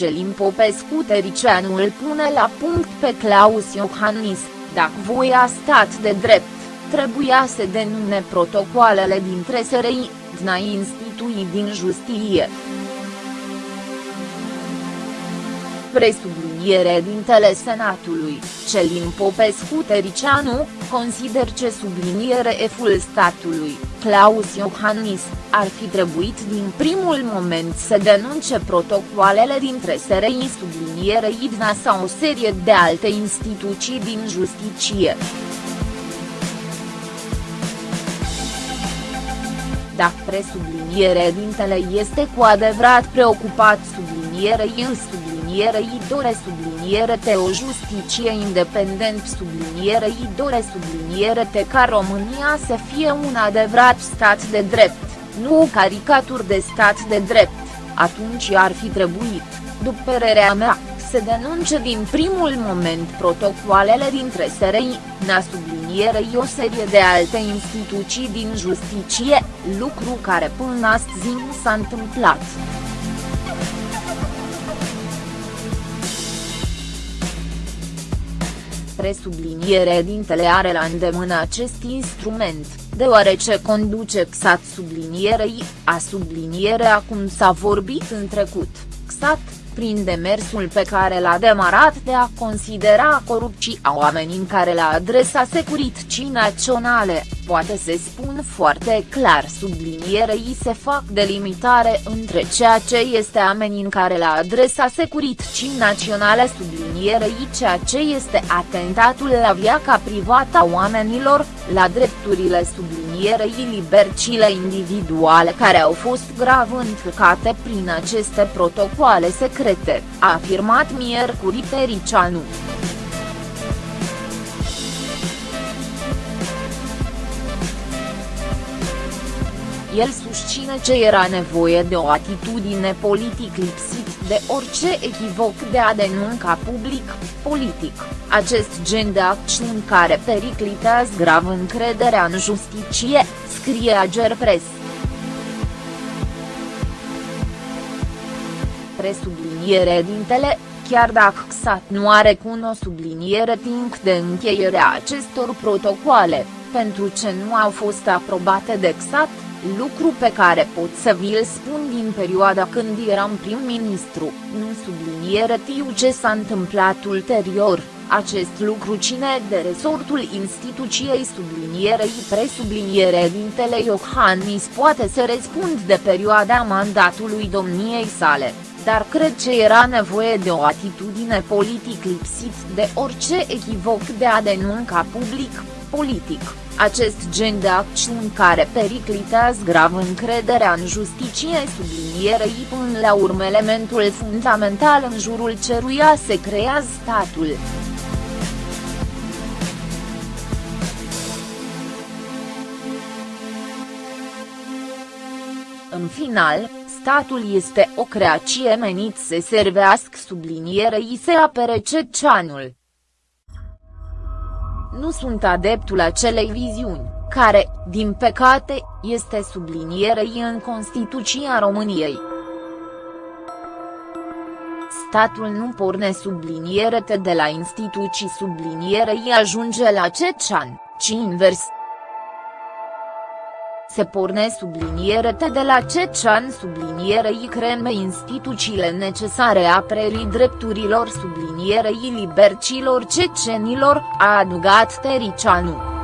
Celin Popescu Tericianu îl pune la punct pe Claus Iohannis, dacă voia stat de drept, trebuia să denune protocoalele dintre SRI, DNA instituii din justiție. Presubliniere dintele Senatului, Celin Popescu Tericianu, consider ce subliniere eful statului, Claus Iohannis, ar fi trebuit din primul moment să denunce protocoalele dintre SRI subliniere IDNA sau o serie de alte instituții din justiție. Dacă presubliniere dintele este cu adevărat preocupat sublinierei în sublinierei dore subliniere te o justiție independent sublinierei dore subliniere te ca România să fie un adevărat stat de drept, nu o caricatură de stat de drept, atunci ar fi trebuit, după părerea mea, să denunce din primul moment protocoalele dintre SRI, NA sublinierei o serie de alte instituții din justiție, lucru care până astăzi nu s-a întâmplat. Presubliniere dintele are la îndemână acest instrument, deoarece conduce XAT sublinierei, a subliniere acum s-a vorbit în trecut, XAT, prin demersul pe care l-a demarat de a considera corupții a oamenii care la adresa securității naționale, poate se spun foarte clar sublinierei se fac delimitare între ceea ce este amenințare la adresa securității naționale sublinierei ceea ce este atentatul la viața privată a oamenilor, la drepturile sublinierei libercile individuale care au fost grav încălcate prin aceste protocoale secrete, a afirmat miercuri Tericianu. El susține că era nevoie de o atitudine politic lipsit de orice echivoc de a denunca public, politic, acest gen de acțiuni care periclitează grav încrederea în justiție, scrie Agerpres. Presubliniere dintele, chiar dacă XAT nu are cu o subliniere timp de încheierea acestor protocoale, pentru ce nu au fost aprobate de XAT, lucru pe care pot să vi-l spun din perioada când eram prim-ministru, nu subliniere tiu ce s-a întâmplat ulterior, acest lucru cine de resortul instituției sublinierei presubliniere dintele Iohannis poate să răspund de perioada mandatului domniei sale. Dar cred că era nevoie de o atitudine politic lipsit de orice echivoc de a denunca public, politic, acest gen de acțiuni care periclitează grav încrederea în justiție sublinierei până la urmă elementul fundamental în jurul ceruia se creează statul. În final, statul este o creație menit să servească sublinierei se apere ceceanul. Nu sunt adeptul acelei viziuni, care, din păcate, este sublinierei în Constituția României. Statul nu porne subliniere de la instituții sublinierei ajunge la cecean, ci invers se porne subliniere de la Cecean sublinierei creme instituțiile necesare aprerii drepturilor sublinierei libercilor cecenilor, a adugat Tericianu.